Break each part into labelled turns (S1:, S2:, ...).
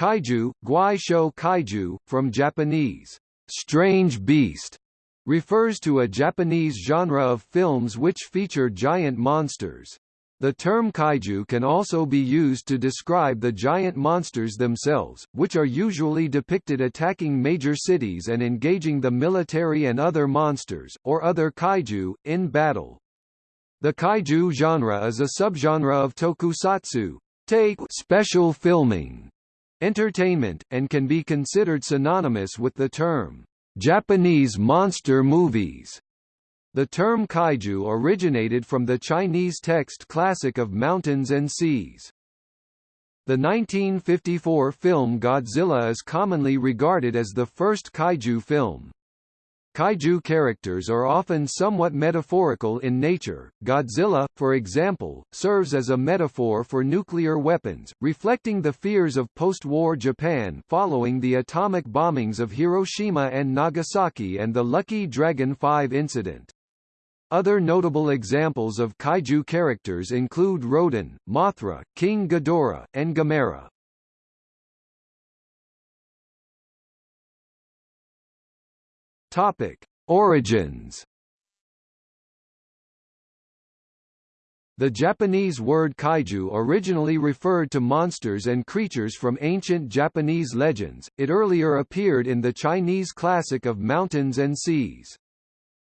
S1: Kaiju, Guai Shou Kaiju, from Japanese, strange beast, refers to a Japanese genre of films which feature giant monsters. The term kaiju can also be used to describe the giant monsters themselves, which are usually depicted attacking major cities and engaging the military and other monsters, or other kaiju, in battle. The kaiju genre is a subgenre of tokusatsu Take special filming entertainment, and can be considered synonymous with the term Japanese monster movies. The term kaiju originated from the Chinese text classic of mountains and seas. The 1954 film Godzilla is commonly regarded as the first kaiju film. Kaiju characters are often somewhat metaphorical in nature. Godzilla, for example, serves as a metaphor for nuclear weapons, reflecting the fears of post-war Japan following the atomic bombings of Hiroshima and Nagasaki and the Lucky Dragon 5 incident. Other notable examples of kaiju characters include Rodan, Mothra, King Ghidorah, and Gamera. Topic: Origins. The Japanese word kaiju originally referred to monsters and creatures from ancient Japanese legends. It earlier appeared in the Chinese classic of mountains and seas.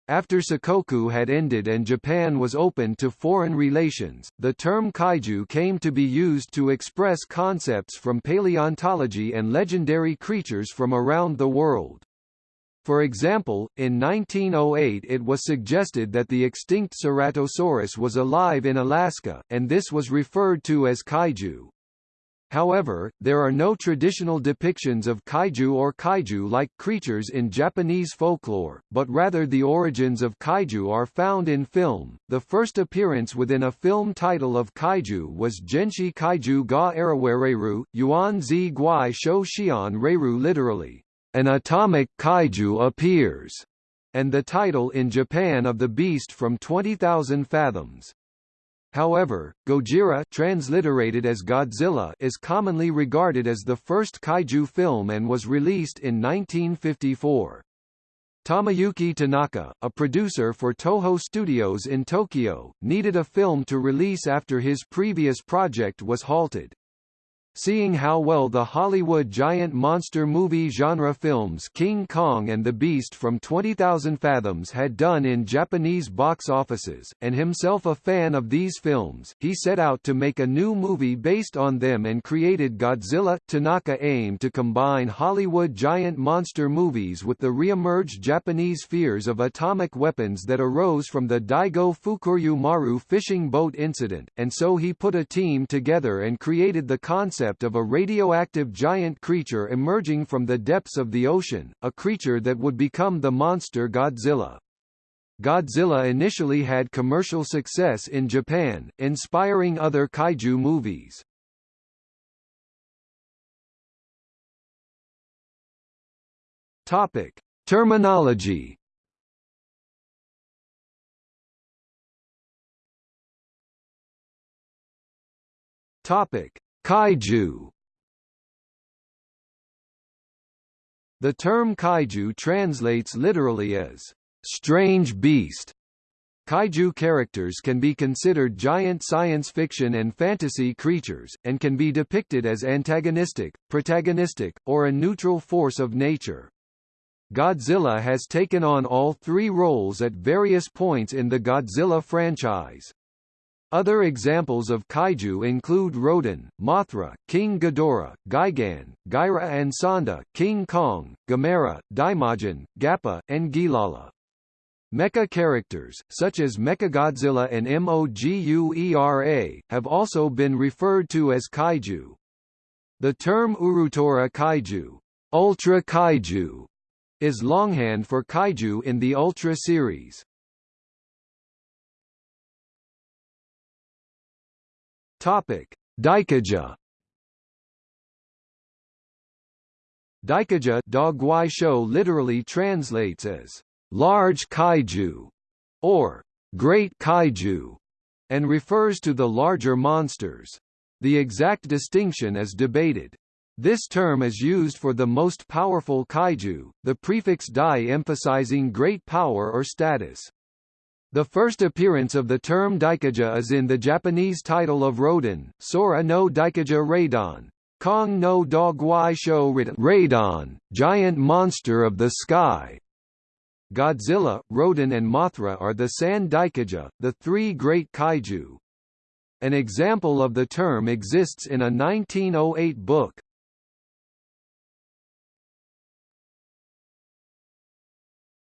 S1: After Sakoku had ended and Japan was open to foreign relations, the term kaiju came to be used to express concepts from paleontology and legendary creatures from around the world. For example, in 1908 it was suggested that the extinct Ceratosaurus was alive in Alaska, and this was referred to as kaiju. However, there are no traditional depictions of kaiju or kaiju-like creatures in Japanese folklore, but rather the origins of kaiju are found in film. The first appearance within a film title of kaiju was Genshi Kaiju ga Arawereru, Yuan zi guai shou xian reiru literally, an atomic kaiju appears, and the title in Japan of the beast from 20,000 fathoms. However, Gojira transliterated as Godzilla is commonly regarded as the first kaiju film and was released in 1954. Tomoyuki Tanaka, a producer for Toho Studios in Tokyo, needed a film to release after his previous project was halted. Seeing how well the Hollywood giant monster movie genre films King Kong and the Beast from 20,000 Fathoms had done in Japanese box offices, and himself a fan of these films, he set out to make a new movie based on them and created Godzilla. Tanaka aimed to combine Hollywood giant monster movies with the re-emerged Japanese fears of atomic weapons that arose from the Daigo Fukuryu Maru fishing boat incident, and so he put a team together and created the concept concept of a radioactive giant creature emerging from the depths of the ocean, a creature that would become the monster Godzilla. Godzilla initially had commercial success in Japan, inspiring other kaiju movies. Topic: Terminology. Topic: Kaiju The term kaiju translates literally as strange beast. Kaiju characters can be considered giant science fiction and fantasy creatures, and can be depicted as antagonistic, protagonistic, or a neutral force of nature. Godzilla has taken on all three roles at various points in the Godzilla franchise. Other examples of kaiju include Rodan, Mothra, King Ghidorah, Gigan, Gaira and Sanda, King Kong, Gamera, Daimajin, Gappa, and Gilala. Mecha characters, such as Mechagodzilla and Moguera, have also been referred to as kaiju. The term Urutora kaiju, Ultra kaiju, is longhand for kaiju in the Ultra series. Topic: Daikaiju. Daikaiju Dogwai show literally translates as large kaiju or great kaiju and refers to the larger monsters. The exact distinction is debated. This term is used for the most powerful kaiju, the prefix dai emphasizing great power or status. The first appearance of the term daikaiju is in the Japanese title of Rodan, Sora no Daikaiju Radon, Kong no Dogwai Sho Radon, Giant Monster of the Sky. Godzilla, Rodan and Mothra are the San Daikaiju, the three great kaiju. An example of the term exists in a 1908 book.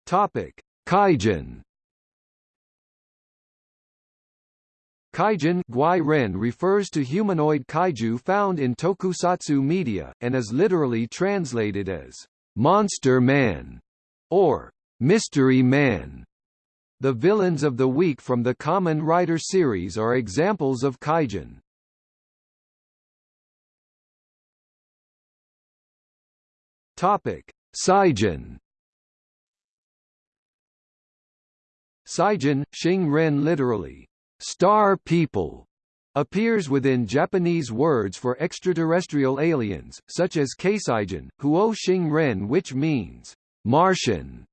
S1: Topic: Kaijin. Kaijin Ren refers to humanoid kaiju found in tokusatsu media, and is literally translated as «monster man» or «mystery man». The villains of the week from the Kamen Rider series are examples of kaijin. Topic: Saijin Saijin, Xing Ren literally, star people, appears within Japanese words for extraterrestrial aliens, such as Keisaijin, Huo Xing Ren which means, Martian.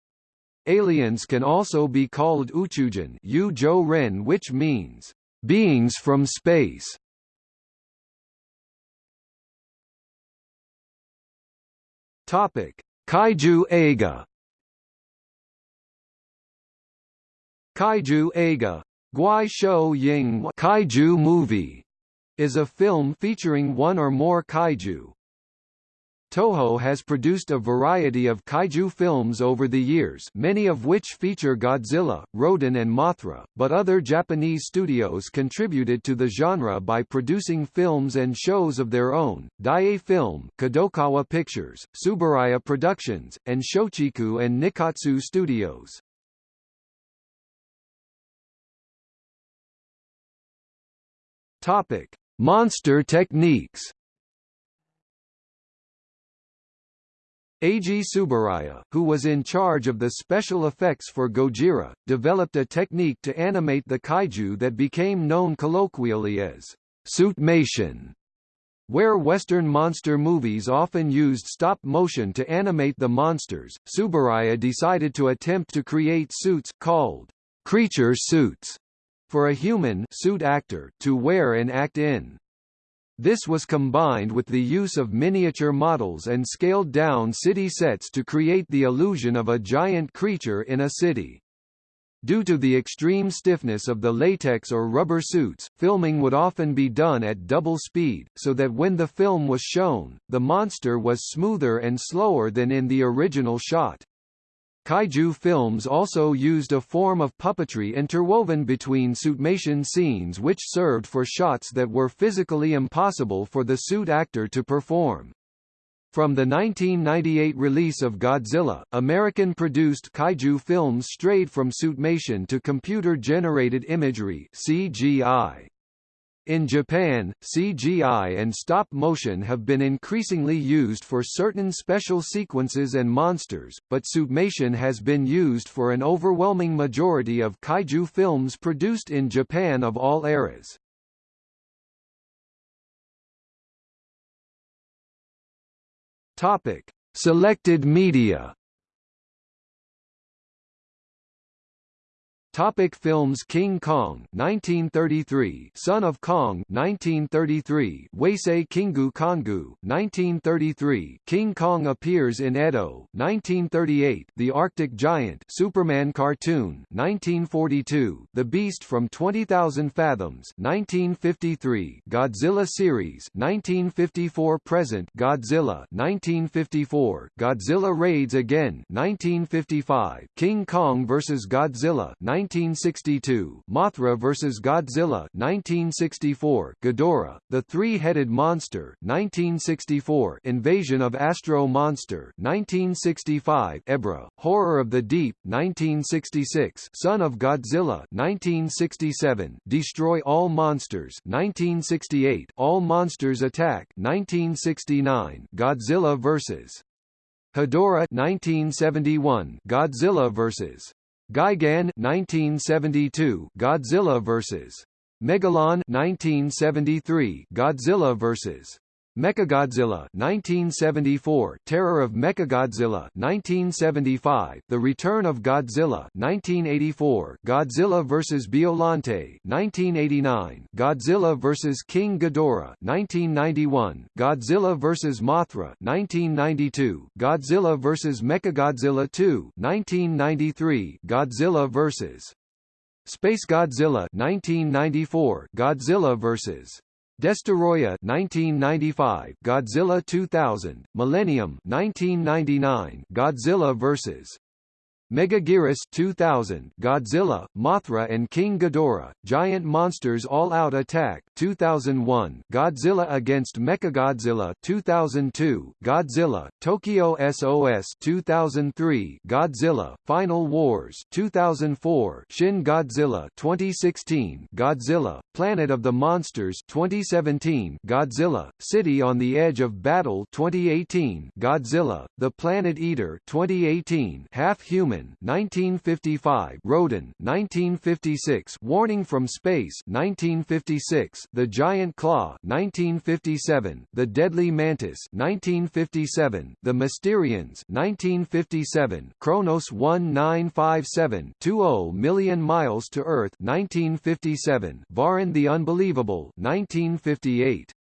S1: Aliens can also be called Uchujin Yu Zhou Ren which means, beings from space. Topic: Kaiju Eiga Kaiju Eiga Guai Shou Ying Kaiju movie is a film featuring one or more kaiju. Toho has produced a variety of kaiju films over the years many of which feature Godzilla, Rodan and Mothra, but other Japanese studios contributed to the genre by producing films and shows of their own, Daiei Film, Kadokawa Pictures, Tsuburaya Productions, and Shochiku and Nikkatsu Studios. Topic: Monster techniques. Eiji Tsuburaya, who was in charge of the special effects for Gojira, developed a technique to animate the kaiju that became known colloquially as suitmation, where Western monster movies often used stop motion to animate the monsters. Tsuburaya decided to attempt to create suits called creature suits for a human suit actor to wear and act in. This was combined with the use of miniature models and scaled-down city sets to create the illusion of a giant creature in a city. Due to the extreme stiffness of the latex or rubber suits, filming would often be done at double speed, so that when the film was shown, the monster was smoother and slower than in the original shot. Kaiju films also used a form of puppetry interwoven between suitmation scenes which served for shots that were physically impossible for the suit actor to perform. From the 1998 release of Godzilla, American-produced kaiju films strayed from suitmation to computer-generated imagery CGI. In Japan, CGI and stop motion have been increasingly used for certain special sequences and monsters, but suitmation has been used for an overwhelming majority of kaiju films produced in Japan of all eras. Topic: Selected media Topic films King Kong 1933 Son of Kong 1933 Wasei Kingu Kongu 1933 King Kong appears in Edo 1938 The Arctic Giant Superman cartoon 1942 The Beast from 20,000 Fathoms 1953 Godzilla series 1954 present Godzilla 1954 Godzilla Raids Again 1955 King Kong vs Godzilla 1962, Mothra vs. Godzilla 1964, Ghidorah, The Three-Headed Monster 1964, Invasion of Astro Monster 1965, Ebirah, Horror of the Deep 1966, Son of Godzilla 1967, Destroy All Monsters 1968, All Monsters Attack 1969, Godzilla vs. Hedorah 1971, Godzilla vs. Gigan 1972 Godzilla vs. Megalon 1973 Godzilla vs. Mechagodzilla 1974, Terror of Mechagodzilla 1975, The Return of Godzilla 1984, Godzilla vs. Biollante 1989, Godzilla vs. King Ghidorah 1991, Godzilla vs. Mothra 1992, Godzilla vs. Mechagodzilla 2 1993, Godzilla vs. Space Godzilla 1994, Godzilla vs. Destoroyah 1995, Godzilla 2000, Millennium 1999, Godzilla vs. Megaguirus 2000, Godzilla, Mothra and King Ghidorah, Giant Monsters All-Out Attack 2001, Godzilla against Mechagodzilla 2002, Godzilla, Tokyo SOS 2003, Godzilla, Final Wars 2004, Shin Godzilla 2016, Godzilla, Planet of the Monsters 2017, Godzilla, City on the Edge of Battle 2018, Godzilla, The Planet Eater 2018, Half Human 1955, Rodan 1956, Warning from Space 1956, The Giant Claw 1957, The Deadly Mantis 1957, The Mysterians 1957, Kronos 1957, 20 Million Miles to Earth 1957, Varan the Unbelievable 1958.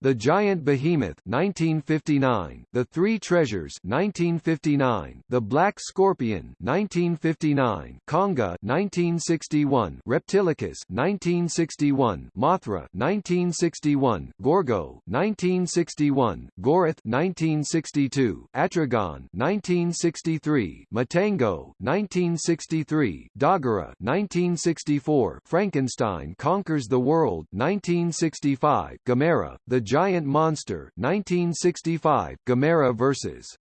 S1: The Giant Behemoth 1959, The Three Treasures 1959, The Black Scorpion 1959, Konga 1961, Reptilicus 1961, Mothra 1961, Gorgo 1961, Gorath 1962, Atragon 1963, Matango 1963, Dagara 1964, Frankenstein Conquers the World 1965, Gamera, The Giant Monster 1965, Gamera vs.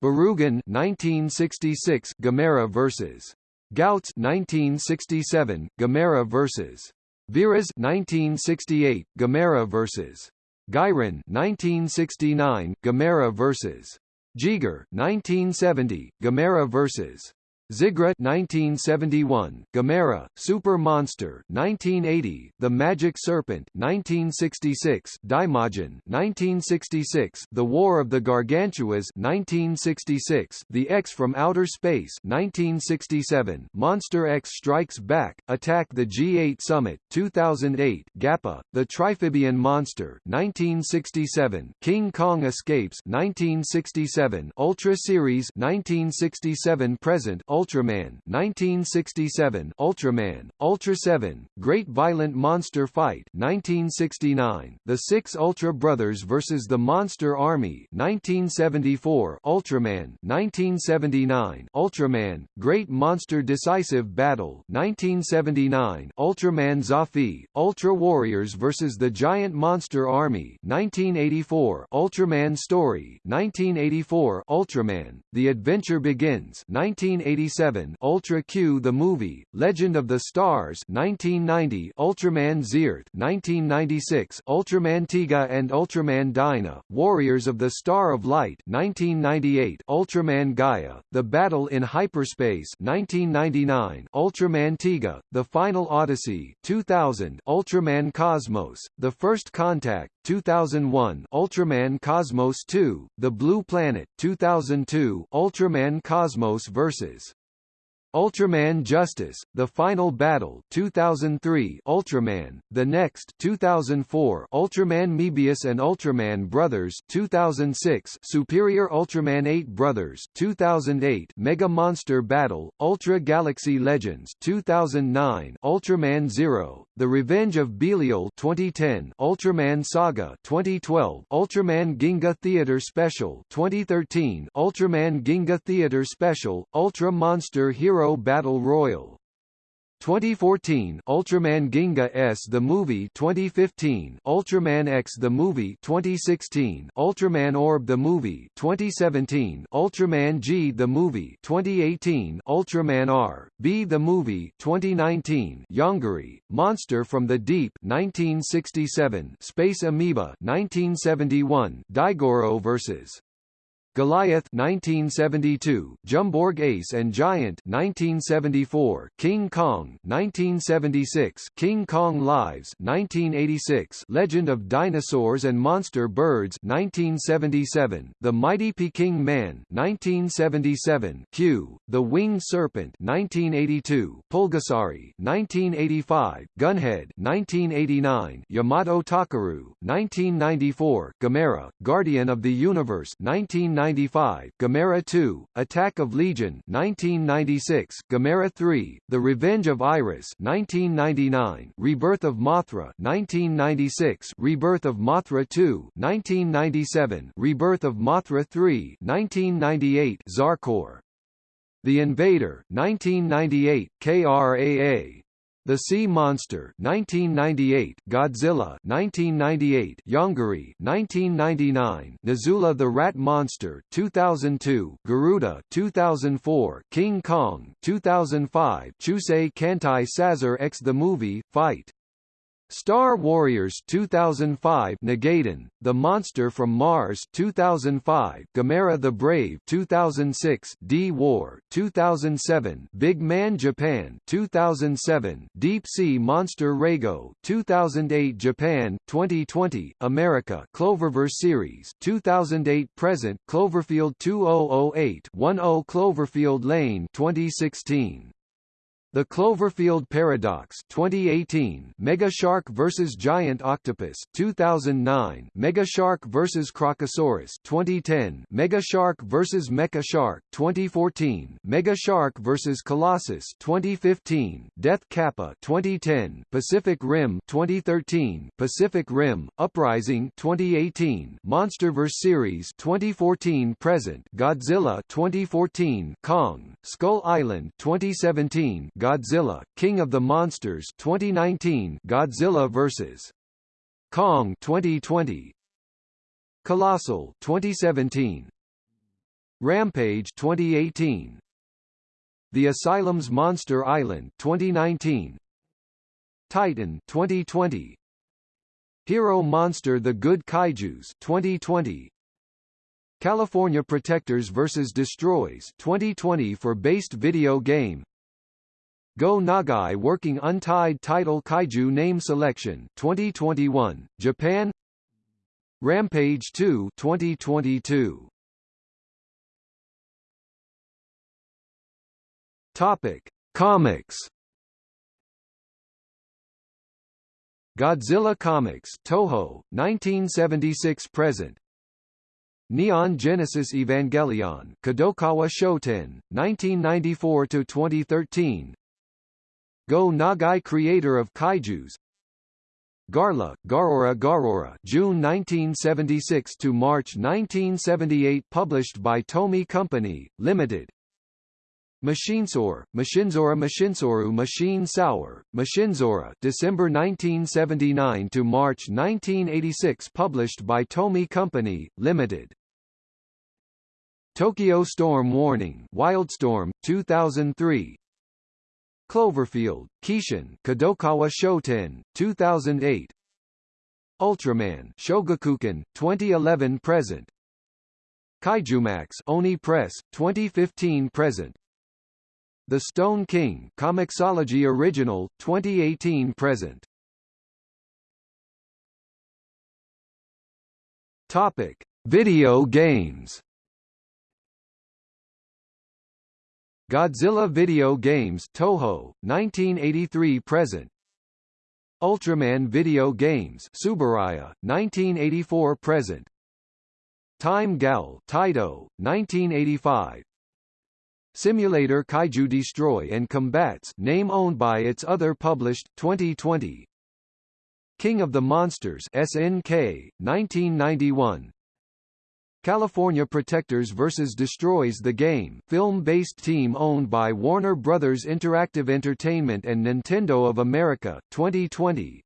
S1: Barugan 1966, Gamera vs. Gyaos 1967, Gamera vs. Viras 1968, Gamera vs. Gyron 1969, Gamera vs. Jiger 1970, Gamera vs. Zigra 1971, Gamera, Super Monster 1980, The Magic Serpent 1966, Daimajin 1966, The War of the Gargantuas 1966, The X from Outer Space 1967, Monster X Strikes Back, Attack the G8 Summit 2008, Gappa, The Triphibian Monster 1967, King Kong Escapes 1967, Ultra Series 1967 present Ultraman 1967 Ultraman, Ultra 7, Great Violent Monster Fight 1969 The Six Ultra Brothers vs the Monster Army 1974 Ultraman 1979 Ultraman, Great Monster Decisive Battle 1979 Ultraman Zoffy, Ultra Warriors vs the Giant Monster Army 1984 Ultraman Story 1984 Ultraman, The Adventure Begins 1986 1987 Ultra Q The Movie, Legend of the Stars 1990 Ultraman Zearth 1996 Ultraman Tiga and Ultraman Dyna, Warriors of the Star of Light 1998 Ultraman Gaia, The Battle in Hyperspace 1999 Ultraman Tiga, The Final Odyssey 2000 Ultraman Cosmos, The First Contact 2001 Ultraman Cosmos 2, The Blue Planet 2002 Ultraman Cosmos vs. Ultraman Justice, The Final Battle 2003 Ultraman, The Next 2004 Ultraman Mebius and Ultraman Brothers 2006 Superior Ultraman 8 Brothers 2008 Mega Monster Battle, Ultra Galaxy Legends 2009 Ultraman Zero, The Revenge of Belial 2010 Ultraman Saga 2012 Ultraman Ginga Theater Special 2013 Ultraman Ginga Theater Special, Ultra Monster Hero Hero Battle Royal. 2014 Ultraman Ginga S The Movie. 2015 Ultraman X The Movie. 2016 Ultraman Orb The Movie. 2017 Ultraman G The Movie. 2018 Ultraman R B The Movie. 2019 Yongary Monster from the Deep. 1967 Space Amoeba. 1971 Daigoro vs Goliath 1972, Jumborg Ace and Giant 1974, King Kong 1976, King Kong Lives 1986, Legend of Dinosaurs and Monster Birds 1977, The Mighty Peking Man 1977, Q, The Winged Serpent 1982, Pulgasari 1985, Gunhead 1989, Yamato Takeru 1994, Gamera, Guardian of the Universe 1990 1995, Gamera 2, Attack of Legion 1996, Gamera 3, The Revenge of Iris 1999, Rebirth of Mothra 1996, Rebirth of Mothra 2 1997, Rebirth of Mothra 3 1998, Zarkor The Invader 1998, KRAA the Sea Monster 1998, Godzilla 1998, Yongary 1999, Nazula the Rat Monster 2002, Garuda 2004, King Kong 2005, Chusei Kantai Sazor X the Movie, Fight Star Warriors 2005 Nagaden, The Monster from Mars 2005 Gamera the Brave 2006 D-War 2007 Big Man Japan 2007 Deep Sea Monster Rago 2008 Japan 2020 America Cloververse Series 2008 Present Cloverfield 2008 10 Cloverfield Lane 2016 the Cloverfield Paradox 2018 Mega Shark vs Giant Octopus 2009 Mega Shark vs Crocosaurus 2010 Mega Shark vs Mecha Shark 2014 Mega Shark vs Colossus 2015 Death Kappa 2010 Pacific Rim 2013 Pacific Rim Uprising 2018 Monsterverse Series 2014 present Godzilla 2014 Kong Skull Island 2017 Godzilla, King of the Monsters 2019 Godzilla vs. Kong 2020 Colossal 2017 Rampage 2018 The Asylum's Monster Island 2019 Titan 2020 Hero Monster The Good Kaijus 2020 California Protectors vs Destroys 2020 for based video game Go Nagai Working Untied Title Kaiju Name Selection 2021, Japan. Rampage 2 2022 Topic Comics. Godzilla Comics Toho 1976 present. Neon Genesis Evangelion Kadokawa Shoten 1994 to 2013 Go Nagai creator of kaijus. Garla, Garora Garora June 1976 to March 1978 published by Tomy Company, Limited. Machinsor, Machinsora Machinsoru Machine Sour, Machinzora December 1979 to March 1986 published by Tomy Company, Limited. Tokyo Storm Warning Wildstorm, 2003 Cloverfield, Kishin Kadokawa Shoten, 2008 Ultraman Shogakukan, 2011 present. Kaijumax Oni Press, 2015 present. The Stone King Comixology Original, 2018 present. Topic: Video games Godzilla Video Games Toho, 1983 present. Ultraman Video Games Tsuburaya, 1984 present. Time Gal Taito, 1985. Simulator Kaiju Destroy and Combats name owned by its other published 2020. King of the Monsters SNK 1991 California Protectors vs. Destroys the Game film-based team owned by Warner Brothers Interactive Entertainment and Nintendo of America, 2020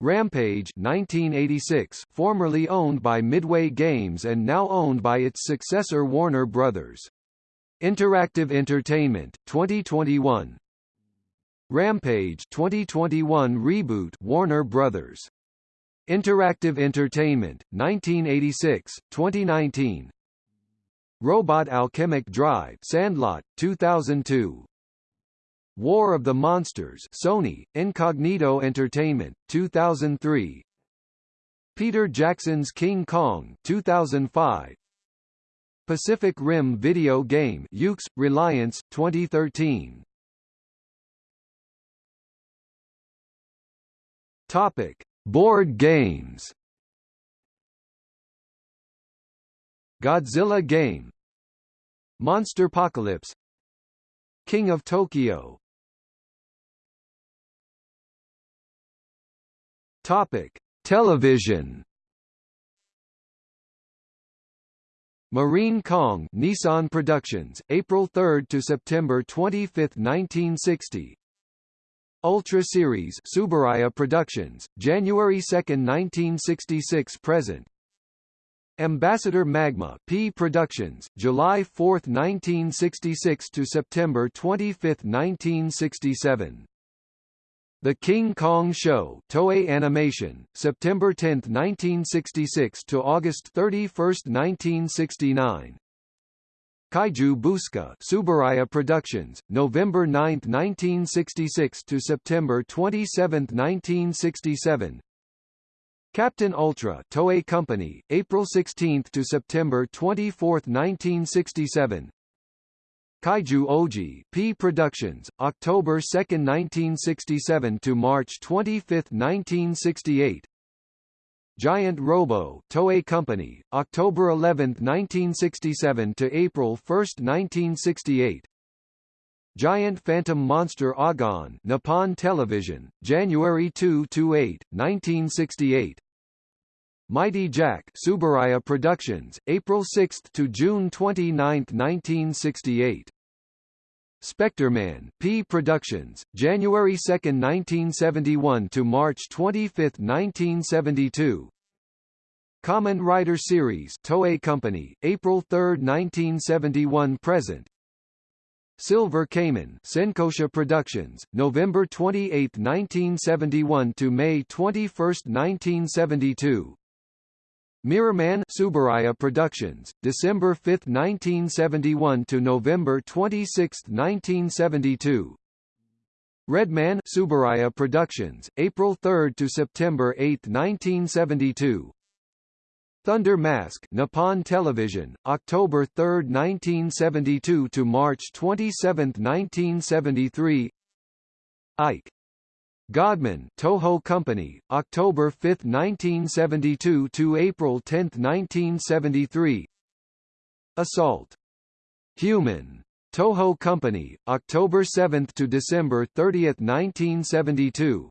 S1: Rampage 1986, formerly owned by Midway Games and now owned by its successor Warner Brothers. Interactive Entertainment, 2021 Rampage 2021 reboot Warner Brothers Interactive Entertainment, 1986, 2019 Robot Alchemic Drive Sandlot, 2002. War of the Monsters Sony, Incognito Entertainment, 2003 Peter Jackson's King Kong 2005 Pacific Rim video game Yuke's, Reliance, 2013 Topic. Board games. Godzilla game. Monsterpocalypse King of Tokyo. Topic: Television. Marine Kong Nissan Productions, April 3 to September 25, 1960. Ultra Series Tsuburaya Productions, January 2, 1966 present. Ambassador Magma P Productions, July 4, 1966 to September 25, 1967. The King Kong Show Toei Animation, September 10, 1966 to August 31, 1969. Kaiju Booska Tsuburaya Productions, November 9, 1966 to September 27, 1967. Captain Ultra Toei Company, April 16 to September 24, 1967. Kaiju Oji P Productions, October 2, 1967 to March 25, 1968. Giant Robo Toei Company, October 11, 1967 to April 1, 1968. Giant Phantom Monster Agon Nippon Television, January 2 to 8, 1968. Mighty Jack Tsuburaya Productions, April 6 to June 29, 1968. Spectreman P Productions, January 2, 1971 to March 25, 1972. Kamen Rider Series Toei Company, April 3, 1971 present. Silver Kamen Senkosha Productions, November 28, 1971 to May 21, 1972. Mirrorman Tsuburaya Productions, December 5, 1971 to November 26, 1972. Redman Tsuburaya Productions, April 3 to September 8, 1972. Thunder Mask Nippon Television, October 3, 1972 to March 27, 1973. Ike Godman Toho Company, October 5, 1972 to April 10, 1973. Assault. Human. Toho Company, October 7 to December 30, 1972.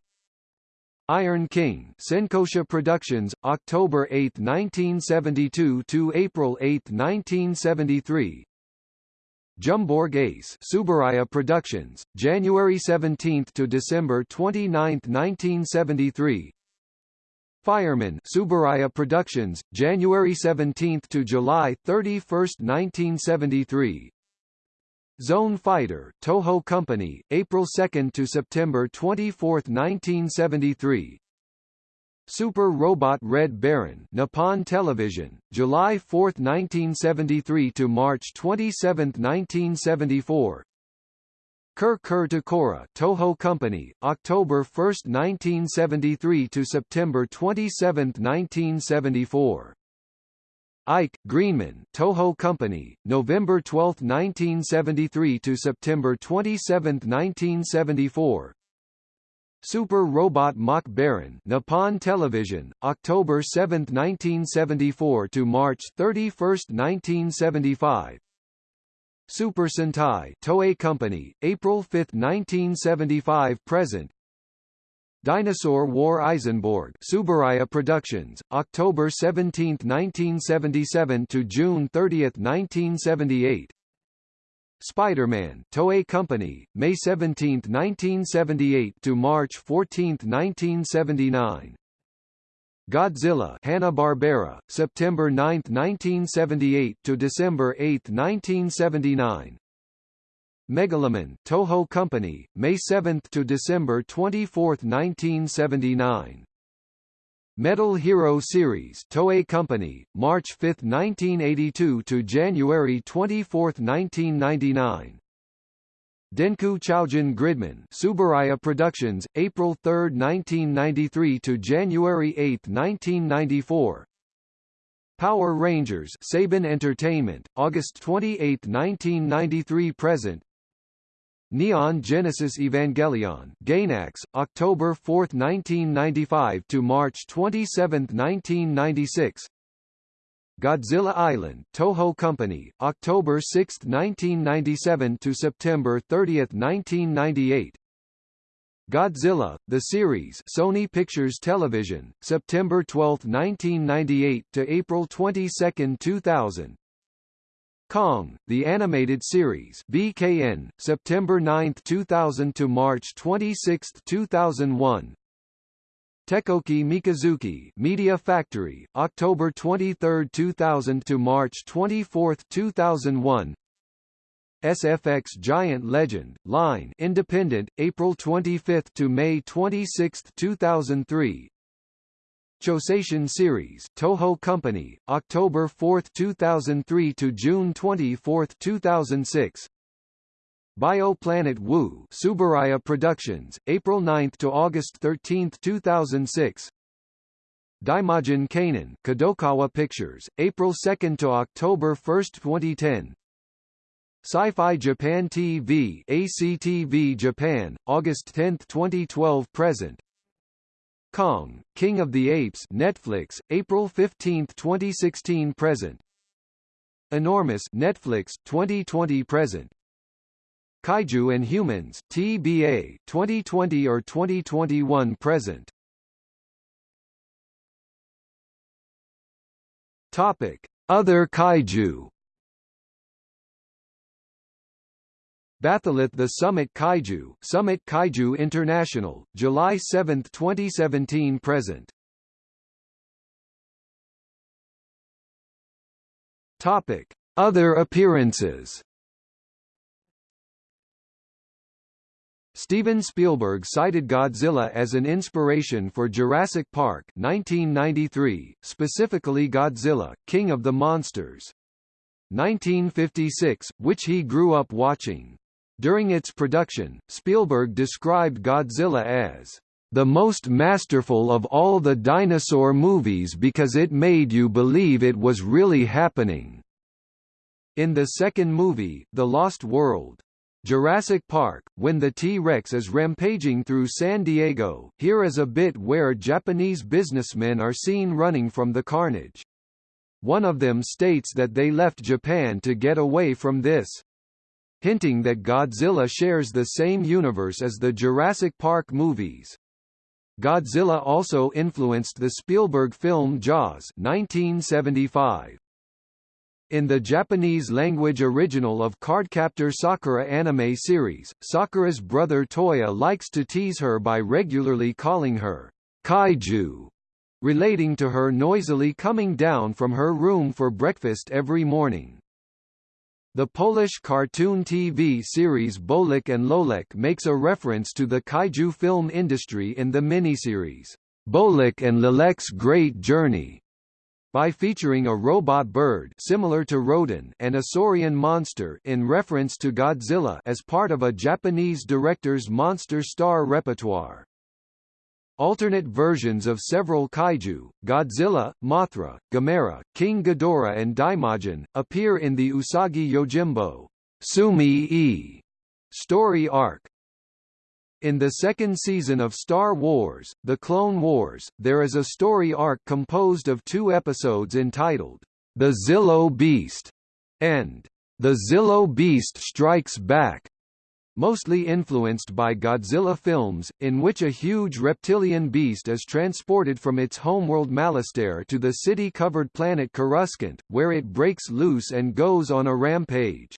S1: Iron King Senkosha Productions, October 8, 1972 to April 8, 1973. Jumborg Ace Tsuburaya Productions, January 17 to December 29, 1973. Fireman Tsuburaya Productions, January 17 to July 31, 1973. Zone Fighter Toho Company, April 2 to September 24, 1973. Super Robot Red Baron Nippon Television, July 4, 1973 to March 27, 1974. Kur Kur Takora Toho Company, October 1, 1973 to September 27, 1974. Ike Greenman Toho Company, November 12, 1973 to September 27, 1974. Super Robot Mach Baron Nippon Television, October 7, 1974 to March 31, 1975. Super Sentai Toei Company, April 5, 1975 present. Dinosaur War Eisenborg Tsuburaya Productions, October 17, 1977 to June 30, 1978. Spider-Man Toei Company, May 17, 1978 to March 14, 1979. Godzilla Hanna-Barbera, September 9, 1978 to December 8, 1979. Megaloman Toho Company, May 7 to December 24, 1979. Metal Hero series Toei Company, March 5, 1982 to January 24, 1999. Denku Choujin Gridman Tsuburaya Productions, April 3, 1993 to January 8, 1994. Power Rangers Saban Entertainment, August 28, 1993 present. Neon Genesis Evangelion Gainax, October 4, 1995 to March 27, 1996. Godzilla Island Toho Company, October 6, 1997 to September 30, 1998. Godzilla, the series Sony Pictures Television, September 12, 1998 to April 22, 2000. Kong, the animated series BKN, September 9, 2000 to March 26, 2001. Tekkoki Mikazuki Media Factory, October 23, 2000 to March 24, 2001. SFX Giant Legend, Line Independent, April 25 to May 26, 2003. Choseishin Series, Toho Company, October 4, 2003 to June 24, 2006. Bioplanet Wu Tsuburaya Productions, April 9 to August 13, 2006. Daimajin Kanon Kadokawa Pictures, April 2 to October 1, 2010. Sci-Fi Japan TV ACTV Japan, August 10, 2012 present. Kong, King of the Apes Netflix, April 15, 2016 present. Enormous Netflix, 2020 present. Kaiju and Humans TBA, 2020 or 2021 present. Topic: Other kaiju Batholith the Summit Kaiju Summit Kaiju International, July 7, 2017 present. Topic: Other appearances. Steven Spielberg cited Godzilla as an inspiration for Jurassic Park 1993, specifically Godzilla, King of the Monsters. 1956, which he grew up watching. During its production, Spielberg described Godzilla as the most masterful of all the dinosaur movies because it made you believe it was really happening. In the second movie, The Lost World, Jurassic Park, when the T-Rex is rampaging through San Diego, here is a bit where Japanese businessmen are seen running from the carnage. One of them states that they left Japan to get away from this hinting that Godzilla shares the same universe as the Jurassic Park movies. Godzilla also influenced the Spielberg film Jaws 1975. In the Japanese-language original of Cardcaptor Sakura anime series, Sakura's brother Toya likes to tease her by regularly calling her kaiju, relating to her noisily coming down from her room for breakfast every morning. The Polish cartoon TV series Bolek and Lolek makes a reference to the kaiju film industry in the miniseries, Bolek and Lolek's Great Journey, by featuring a robot bird similar to Rodan and a saurian monster in reference to Godzilla as part of a Japanese director's monster star repertoire. Alternate versions of several kaiju, Godzilla, Mothra, Gamera, King Ghidorah and Daimajin, appear in the Usagi Yojimbo Sumi-e story arc. In the second season of Star Wars, The Clone Wars, there is a story arc composed of two episodes entitled, The Zillo Beast, and The Zillo Beast Strikes Back, mostly influenced by Godzilla films, in which a huge reptilian beast is transported from its homeworld Malastare to the city-covered planet Coruscant, where it breaks loose and goes on a rampage.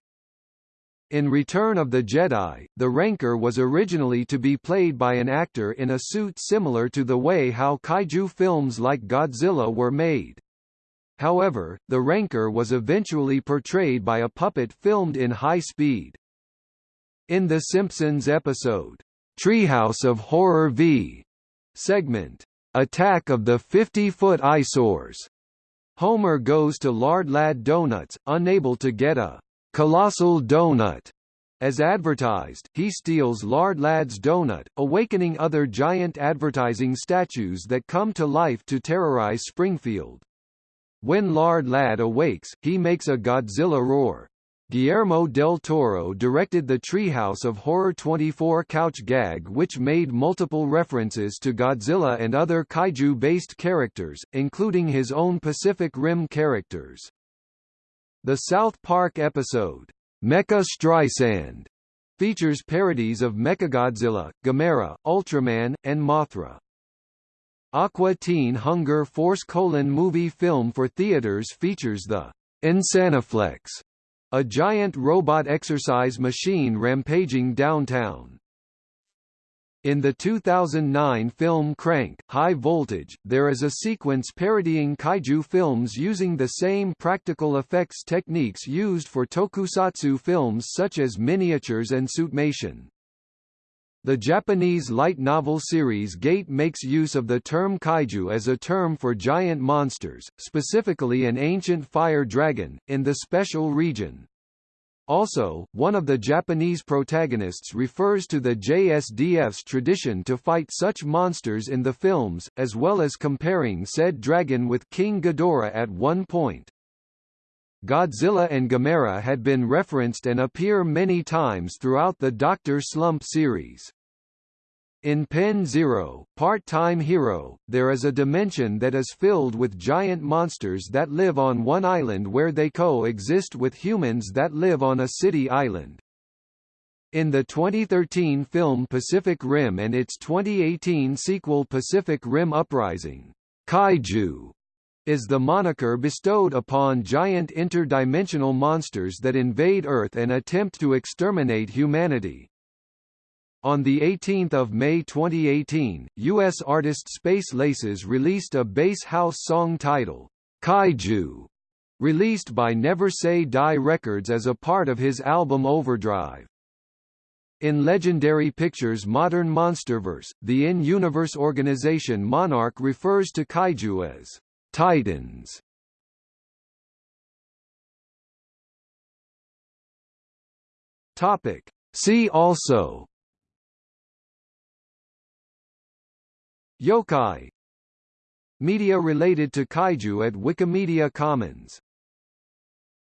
S1: In Return of the Jedi, the Rancor was originally to be played by an actor in a suit similar to the way how kaiju films like Godzilla were made. However, the Rancor was eventually portrayed by a puppet filmed in high speed. In The Simpsons episode, Treehouse of Horror v. segment, Attack of the 50-foot eyesores. Homer goes to Lard Lad Donuts, unable to get a colossal donut. As advertised, he steals Lard Lad's donut, awakening other giant advertising statues that come to life to terrorize Springfield. When Lard Lad awakes, he makes a Godzilla roar. Guillermo del Toro directed the Treehouse of Horror 24 couch gag which made multiple references to Godzilla and other kaiju-based characters, including his own Pacific Rim characters. The South Park episode, Mecha Streisand, features parodies of Mechagodzilla, Gamera, Ultraman, and Mothra. Aqua Teen Hunger Force colon movie film for theaters features the Insanoflex a giant robot exercise machine rampaging downtown. In the 2009 film Crank, High Voltage, there is a sequence parodying kaiju films using the same practical effects techniques used for tokusatsu films such as miniatures and suitmation. The Japanese light novel series Gate makes use of the term kaiju as a term for giant monsters, specifically an ancient fire dragon, in the special region. Also, one of the Japanese protagonists refers to the JSDF's tradition to fight such monsters in the films, as well as comparing said dragon with King Ghidorah at one point. Godzilla and Gamera had been referenced and appear many times throughout the Dr. Slump series. In Pen Zero, Part-Time Hero, there is a dimension that is filled with giant monsters that live on one island where they coexist with humans that live on a city island. In the 2013 film Pacific Rim and its 2018 sequel Pacific Rim Uprising, Kaiju is the moniker bestowed upon giant interdimensional monsters that invade Earth and attempt to exterminate humanity. On 18 May 2018, U.S. artist Space Laces released a bass house song title, Kaiju, released by Never Say Die Records as a part of his album Overdrive. In Legendary Pictures' modern Monsterverse, the in-universe organization Monarch refers to kaiju as Titans. Topic. See also Yokai Media related to kaiju at Wikimedia Commons